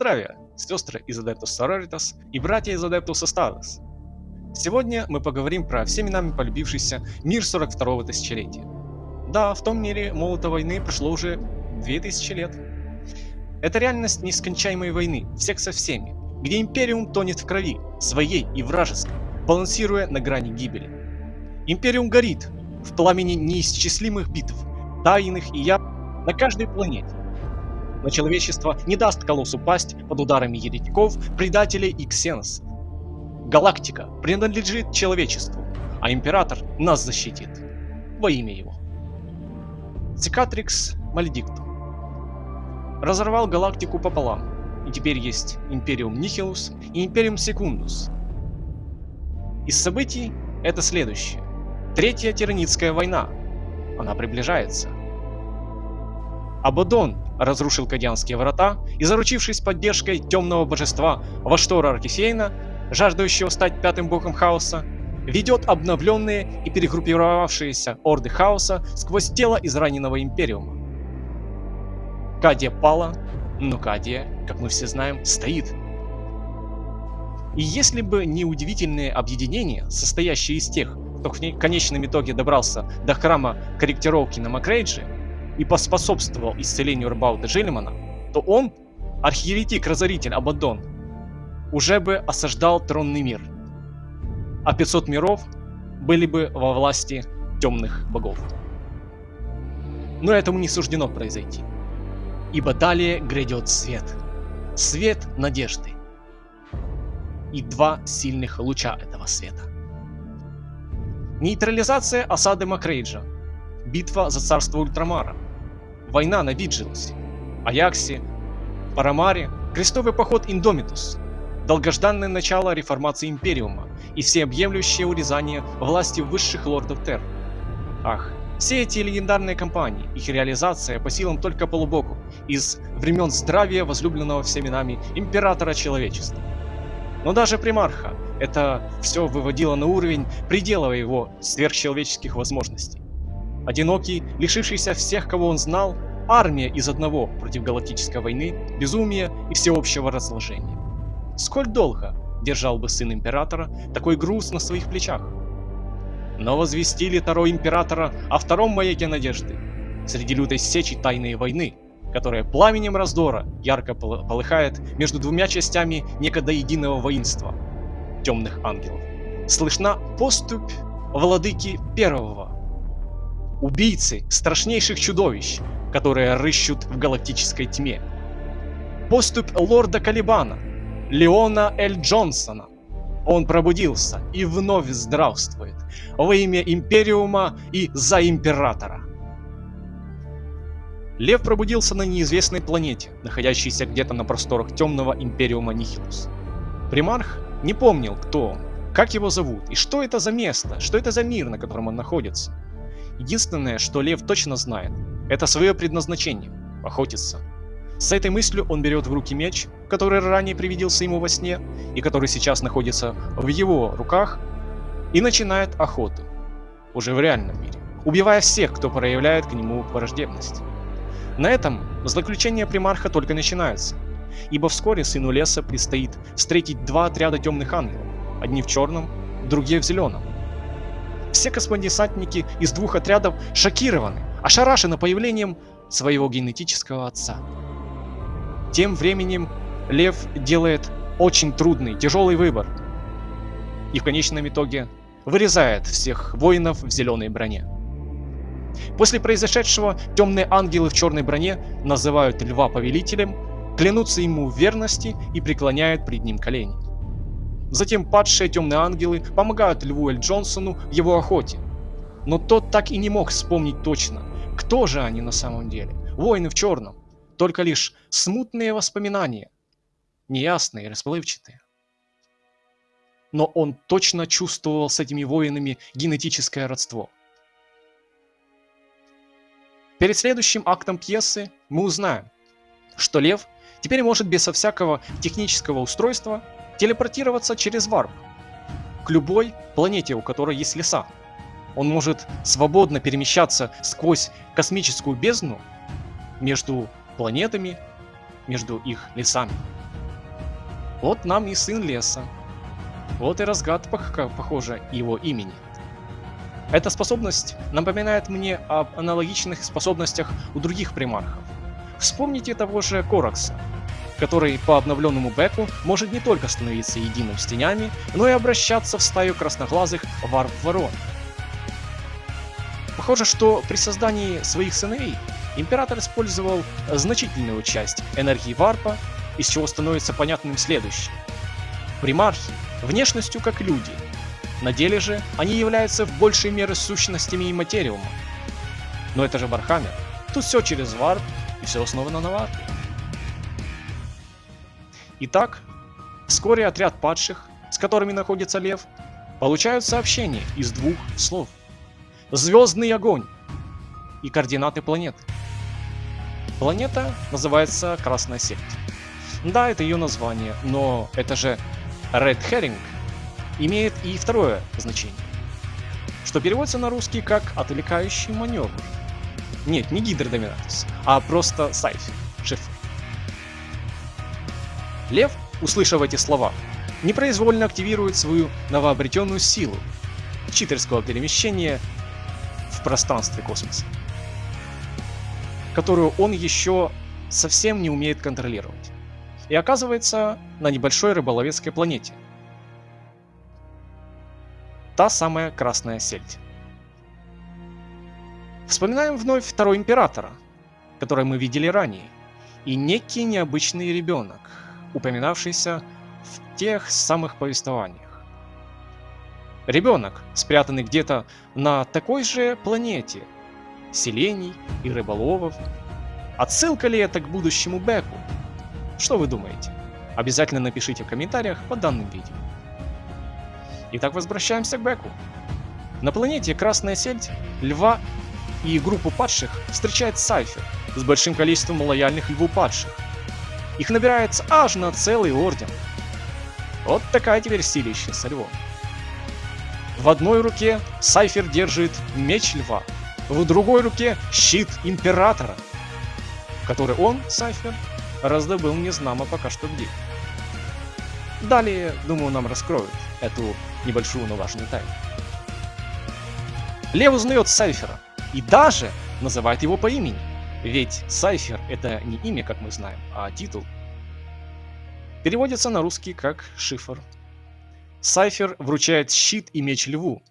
Здравия, сестры из Adeptus Sororitas и братья из Adeptus Astartes. Сегодня мы поговорим про всеми нами полюбившийся мир 42-го тысячелетия. Да, в том мире молота войны прошло уже 2000 лет. Это реальность нескончаемой войны, всех со всеми, где Империум тонет в крови, своей и вражеской, балансируя на грани гибели. Империум горит в пламени неисчислимых битв, тайных и я на каждой планете, но человечество не даст колоссу пасть под ударами еретиков, предателей и ксеносов. Галактика принадлежит человечеству, а Император нас защитит. Во имя его. Цикатрикс Мальдикту разорвал галактику пополам, и теперь есть Империум Нихилус и Империум Секундус. Из событий это следующее. Третья Тиранитская война. Она приближается. Абадон разрушил Кадьянские врата и, заручившись поддержкой темного божества Ваштора Аркисейна, жаждущего стать пятым богом хаоса, ведет обновленные и перегруппировавшиеся орды хаоса сквозь тело израненного Империума. Кадия пала, но Кадия, как мы все знаем, стоит. И если бы не удивительные объединения, состоящие из тех, кто в конечном итоге добрался до храма корректировки на Макрейджи, и поспособствовал исцелению Рбауда Джелимана, то он, архиеретик-разоритель Абаддон, уже бы осаждал тронный мир. А 500 миров были бы во власти темных богов. Но этому не суждено произойти. Ибо далее грядет свет. Свет надежды. И два сильных луча этого света. Нейтрализация осады Макрейджа. Битва за царство Ультрамара война на Виджилсе, Аяксе, Парамаре, крестовый поход Индомитус, долгожданное начало реформации Империума и всеобъемлющее урезание власти высших лордов Терр. Ах, все эти легендарные кампании, их реализация по силам только полубоку, из времен здравия возлюбленного всеми нами Императора Человечества. Но даже примарха это все выводило на уровень предела его сверхчеловеческих возможностей. Одинокий, лишившийся всех, кого он знал, армия из одного против галактической войны, безумия и всеобщего разложения. Сколь долго держал бы сын императора такой груз на своих плечах? Но возвестили Таро императора о втором маяке надежды, среди лютой сечи тайной войны, которая пламенем раздора ярко полыхает между двумя частями некогда единого воинства – темных ангелов. Слышна поступь владыки первого убийцы страшнейших чудовищ, которые рыщут в галактической тьме. Поступь лорда Калибана, Леона Эль Джонсона. Он пробудился и вновь здравствует во имя Империума и за Императора. Лев пробудился на неизвестной планете, находящейся где-то на просторах темного Империума Нихилус. Примарх не помнил, кто он, как его зовут и что это за место, что это за мир, на котором он находится. Единственное, что Лев точно знает, это свое предназначение – охотиться. С этой мыслью он берет в руки меч, который ранее привиделся ему во сне, и который сейчас находится в его руках, и начинает охоту. Уже в реальном мире. Убивая всех, кто проявляет к нему враждебность. На этом злоключения примарха только начинаются, ибо вскоре сыну леса предстоит встретить два отряда темных ангелов, одни в черном, другие в зеленом. Все космодесантники из двух отрядов шокированы, ошарашены появлением своего генетического отца. Тем временем Лев делает очень трудный, тяжелый выбор. И в конечном итоге вырезает всех воинов в зеленой броне. После произошедшего темные ангелы в черной броне называют льва повелителем, клянутся ему в верности и преклоняют пред ним колени. Затем падшие темные ангелы помогают Льву Эль Джонсону в его охоте. Но тот так и не мог вспомнить точно, кто же они на самом деле. Воины в черном. Только лишь смутные воспоминания. Неясные и расплывчатые. Но он точно чувствовал с этими воинами генетическое родство. Перед следующим актом пьесы мы узнаем, что Лев теперь может безо всякого технического устройства телепортироваться через варп к любой планете, у которой есть леса. Он может свободно перемещаться сквозь космическую бездну между планетами, между их лесами. Вот нам и сын леса. Вот и разгадка, похоже, его имени. Эта способность напоминает мне об аналогичных способностях у других примархов. Вспомните того же Коракса, который по обновленному беку может не только становиться единым с тенями, но и обращаться в стаю красноглазых варп-ворон. Похоже, что при создании своих сыновей император использовал значительную часть энергии варпа, из чего становится понятным следующее. Примархи внешностью как люди, на деле же они являются в большей мере сущностями имматериума. Но это же Warhammer. Тут все через варп и все основано на варпе. Итак, вскоре отряд падших, с которыми находится лев, получают сообщение из двух слов. Звездный огонь и координаты планеты. Планета называется Красная Сеть. Да, это ее название, но это же Red Herring имеет и второе значение, что переводится на русский как «отвлекающий маневр». Нет, не гидродоминатус, а просто сайфер. Лев, услышав эти слова, непроизвольно активирует свою новообретенную силу читерского перемещения в пространстве космоса, которую он еще совсем не умеет контролировать. И оказывается на небольшой рыболовецкой планете. Та самая Красная Сельдь. Вспоминаем вновь второго императора, который мы видели ранее, и некий необычный ребенок, упоминавшийся в тех самых повествованиях. Ребенок, спрятанный где-то на такой же планете, селений и рыболовов. Отсылка ли это к будущему Беку? Что вы думаете? Обязательно напишите в комментариях под данным видео. Итак, возвращаемся к Беку. На планете Красная Сельдь, Льва и группу падших встречает Сайфер с большим количеством лояльных Льву падших. Их набирается аж на целый орден. Вот такая теперь силища со львом. В одной руке Сайфер держит меч льва, в другой руке щит императора, который он, Сайфер, раздобыл незнамо пока что где. Далее, думаю, нам раскроют эту небольшую, но важную тайну. Лев узнает Сайфера и даже называет его по имени. Ведь Сайфер это не имя, как мы знаем, а титул. Переводится на русский как шифр. Сайфер вручает щит и меч льву,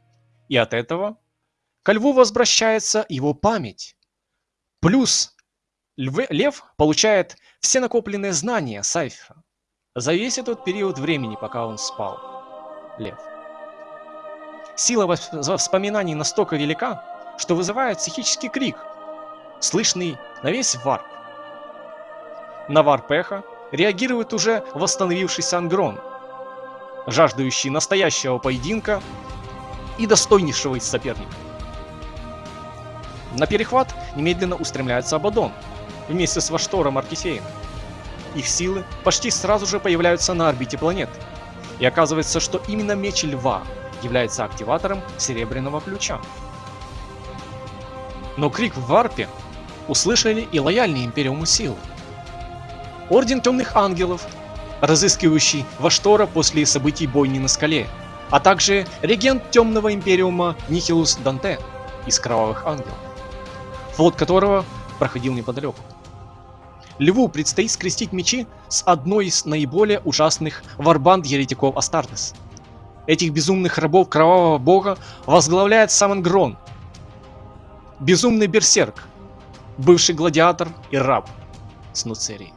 и от этого ко льву возвращается его память. Плюс львы, лев получает все накопленные знания Сайфера за весь этот период времени, пока он спал. Лев. Сила воспоминаний настолько велика, что вызывает психический крик, слышный на весь варп. На варп эхо реагирует уже восстановившийся Ангрон, жаждущий настоящего поединка и достойнейшего из соперников. На перехват немедленно устремляется Абаддон вместе с Ваштором Аркисеем. Их силы почти сразу же появляются на орбите планеты. И оказывается, что именно меч Льва является активатором Серебряного Ключа. Но крик в варпе услышали и лояльные Империуму силы. Орден Темных Ангелов, разыскивающий Ваштора после событий бойни на скале, а также регент Темного Империума Нихилус Данте из Кровавых Ангелов, флот которого проходил неподалеку. Льву предстоит скрестить мечи с одной из наиболее ужасных варбанд еретиков Астартес. Этих безумных рабов Кровавого Бога возглавляет Самон Грон, Безумный берсерк, бывший гладиатор и раб Снуцерии.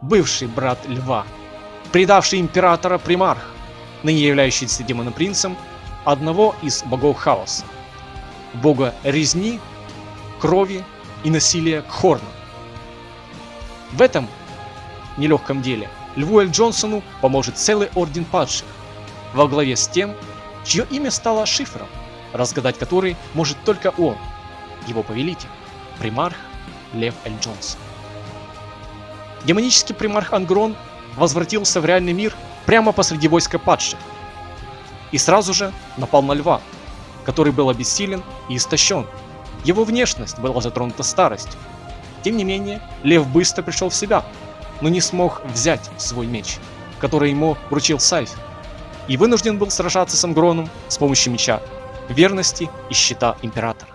Бывший брат льва, предавший императора Примарх, ныне являющийся демонопринцем одного из богов хаоса, бога резни, крови и насилия Хорна. В этом нелегком деле Льву Эль Джонсону поможет целый орден падших, во главе с тем, чье имя стало шифром, разгадать который может только он – его повелитель, примарх Лев Эль Джонс. Демонический примарх Ангрон возвратился в реальный мир прямо посреди войска падших и сразу же напал на льва, который был обессилен и истощен. Его внешность была затронута старостью. Тем не менее, лев быстро пришел в себя, но не смог взять свой меч, который ему вручил Сайф, и вынужден был сражаться с Амгроном с помощью меча, верности и щита Императора.